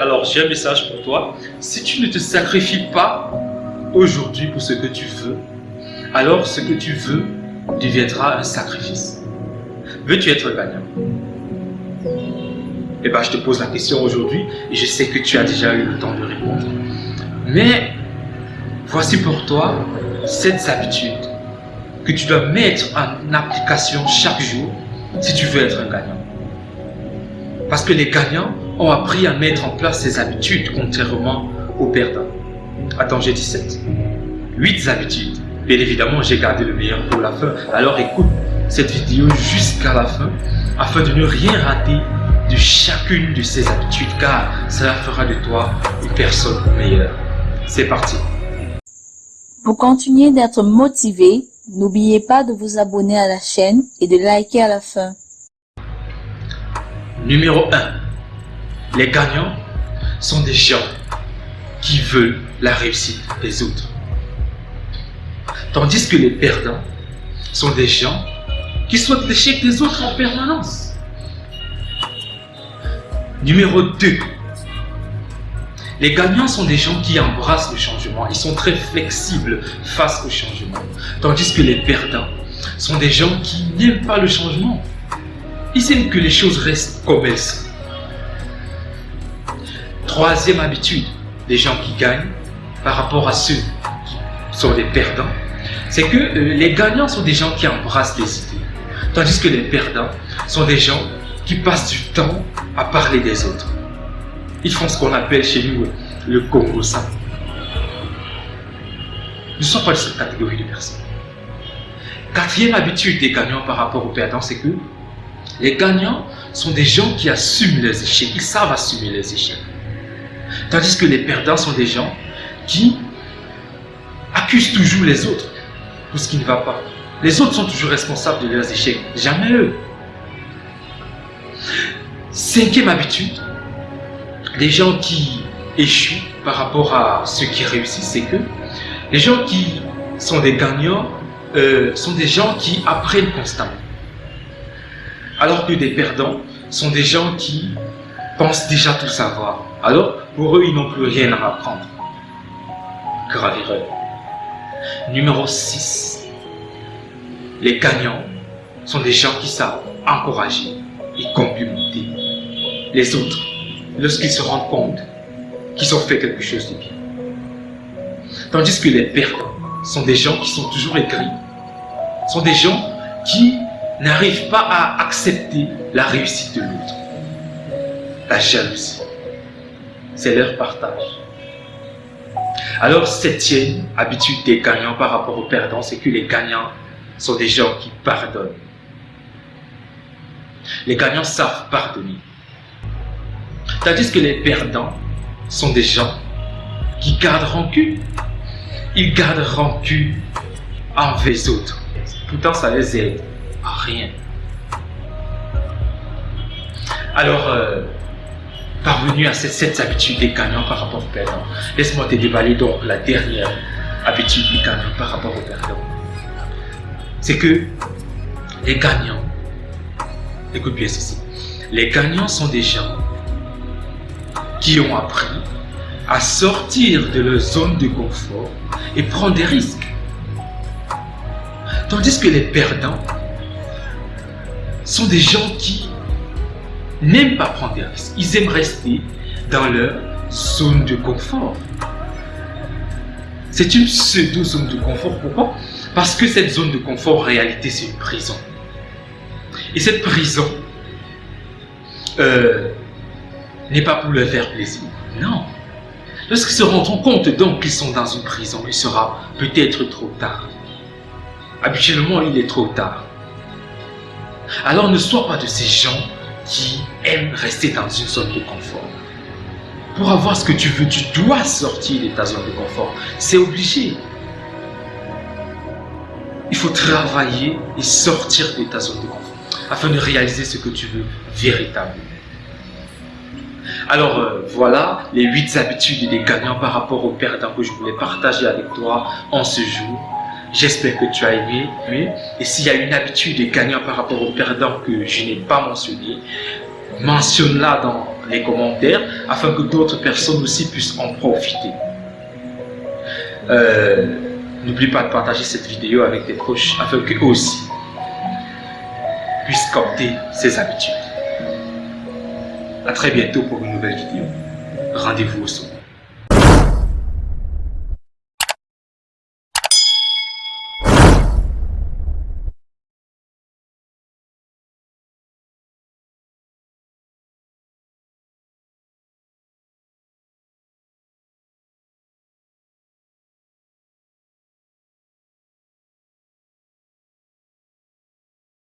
Alors j'ai un message pour toi. Si tu ne te sacrifies pas aujourd'hui pour ce que tu veux, alors ce que tu veux deviendra un sacrifice. Veux-tu être gagnant? Eh bien, je te pose la question aujourd'hui et je sais que tu as déjà eu le temps de répondre. Mais voici pour toi cette habitude que tu dois mettre en application chaque jour si tu veux être un gagnant. Parce que les gagnants ont appris à mettre en place ces habitudes contrairement aux perdants. Attends, j'ai 17. 8 habitudes. Bien évidemment, j'ai gardé le meilleur pour la fin. Alors écoute cette vidéo jusqu'à la fin afin de ne rien rater de chacune de ces habitudes car cela fera de toi une personne meilleure. C'est parti. Pour continuer d'être motivé, n'oubliez pas de vous abonner à la chaîne et de liker à la fin. Numéro 1. Les gagnants sont des gens qui veulent la réussite des autres. Tandis que les perdants sont des gens qui souhaitent l'échec des autres en permanence. Numéro 2. Les gagnants sont des gens qui embrassent le changement. Ils sont très flexibles face au changement. Tandis que les perdants sont des gens qui n'aiment pas le changement. Aiment que les choses restent comme elles sont. Troisième habitude des gens qui gagnent par rapport à ceux qui sont des perdants, c'est que euh, les gagnants sont des gens qui embrassent les idées. Tandis que les perdants sont des gens qui passent du temps à parler des autres. Ils font ce qu'on appelle chez nous le Congo ça. Nous ne sommes pas de cette catégorie de personnes. Quatrième habitude des gagnants par rapport aux perdants, c'est que les gagnants sont des gens qui assument les échecs. Ils savent assumer les échecs. Tandis que les perdants sont des gens qui accusent toujours les autres pour ce qui ne va pas. Les autres sont toujours responsables de leurs échecs, jamais eux. Cinquième habitude, les gens qui échouent par rapport à ceux qui réussissent, c'est que les gens qui sont des gagnants euh, sont des gens qui apprennent constamment. Alors que des perdants sont des gens qui pensent déjà tout savoir. Alors, pour eux, ils n'ont plus rien à apprendre. Grave erreur. Numéro 6. Les gagnants sont des gens qui savent encourager et complimenter les autres lorsqu'ils se rendent compte qu'ils ont fait quelque chose de bien. Tandis que les perdants sont des gens qui sont toujours aigris, sont des gens qui n'arrivent pas à accepter la réussite de l'autre. La jalousie, c'est leur partage. Alors, septième habitude des gagnants par rapport aux perdants, c'est que les gagnants sont des gens qui pardonnent. Les gagnants savent pardonner. Tandis que les perdants sont des gens qui gardent rancune. Ils gardent rancune envers les autres. Pourtant, ça les aide rien. Alors, euh, parvenu à cette, cette habitude des gagnants par rapport aux perdants, laisse-moi te déballer donc la dernière habitude des gagnants par rapport aux perdants. C'est que les gagnants, écoute bien ceci, les gagnants sont des gens qui ont appris à sortir de leur zone de confort et prendre des risques. Tandis que les perdants sont des gens qui n'aiment pas prendre des risques. Ils aiment rester dans leur zone de confort. C'est une pseudo-zone de confort. Pourquoi? Parce que cette zone de confort, en réalité, c'est une prison. Et cette prison euh, n'est pas pour leur faire plaisir. Non. Lorsqu'ils se rendront compte donc qu'ils sont dans une prison, il sera peut-être trop tard. Habituellement, il est trop tard. Alors ne sois pas de ces gens qui aiment rester dans une zone de confort. Pour avoir ce que tu veux, tu dois sortir de ta zone de confort. C'est obligé. Il faut travailler et sortir de ta zone de confort afin de réaliser ce que tu veux véritablement. Alors euh, voilà les 8 habitudes des gagnants par rapport aux perdants que je voulais partager avec toi en ce jour. J'espère que tu as aimé. Et s'il y a une habitude des gagnants par rapport aux perdants que je n'ai pas mentionné, mentionne-la dans les commentaires afin que d'autres personnes aussi puissent en profiter. Euh, n'oublie pas de partager cette vidéo avec tes proches afin qu'eux aussi puissent capter ces habitudes. A très bientôt pour une nouvelle vidéo. Rendez-vous au sommet.